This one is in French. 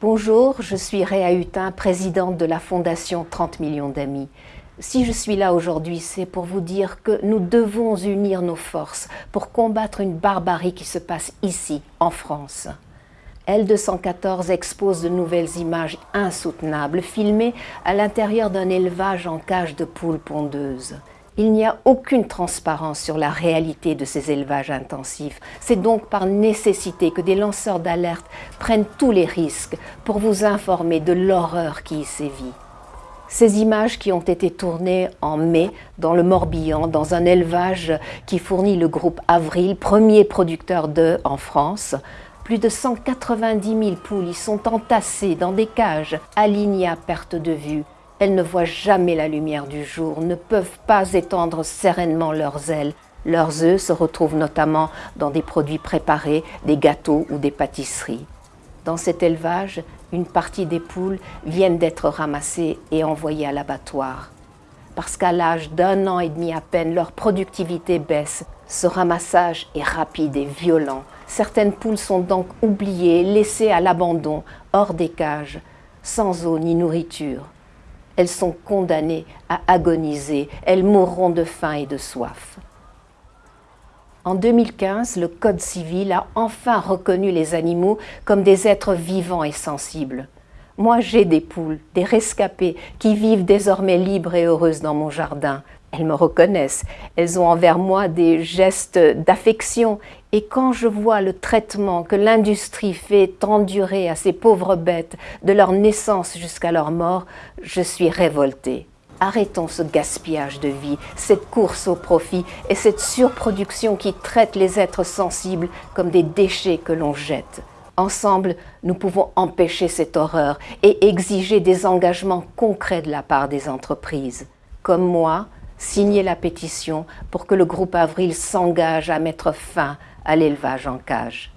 Bonjour, je suis Réa Hutin, présidente de la Fondation 30 millions d'amis. Si je suis là aujourd'hui, c'est pour vous dire que nous devons unir nos forces pour combattre une barbarie qui se passe ici, en France. L214 expose de nouvelles images insoutenables filmées à l'intérieur d'un élevage en cage de poules pondeuses. Il n'y a aucune transparence sur la réalité de ces élevages intensifs. C'est donc par nécessité que des lanceurs d'alerte prennent tous les risques pour vous informer de l'horreur qui y sévit. Ces images qui ont été tournées en mai dans le Morbihan, dans un élevage qui fournit le groupe Avril, premier producteur d'œufs en France, plus de 190 000 poules y sont entassées dans des cages, alignées à perte de vue, elles ne voient jamais la lumière du jour, ne peuvent pas étendre sereinement leurs ailes. Leurs œufs se retrouvent notamment dans des produits préparés, des gâteaux ou des pâtisseries. Dans cet élevage, une partie des poules viennent d'être ramassées et envoyées à l'abattoir. Parce qu'à l'âge d'un an et demi à peine, leur productivité baisse. Ce ramassage est rapide et violent. Certaines poules sont donc oubliées, laissées à l'abandon, hors des cages, sans eau ni nourriture. Elles sont condamnées à agoniser, elles mourront de faim et de soif. En 2015, le Code civil a enfin reconnu les animaux comme des êtres vivants et sensibles. Moi, j'ai des poules, des rescapés, qui vivent désormais libres et heureuses dans mon jardin. Elles me reconnaissent, elles ont envers moi des gestes d'affection et quand je vois le traitement que l'industrie fait endurer à ces pauvres bêtes de leur naissance jusqu'à leur mort, je suis révoltée. Arrêtons ce gaspillage de vie, cette course au profit et cette surproduction qui traite les êtres sensibles comme des déchets que l'on jette. Ensemble, nous pouvons empêcher cette horreur et exiger des engagements concrets de la part des entreprises. Comme moi, signer la pétition pour que le groupe Avril s'engage à mettre fin à l'élevage en cage.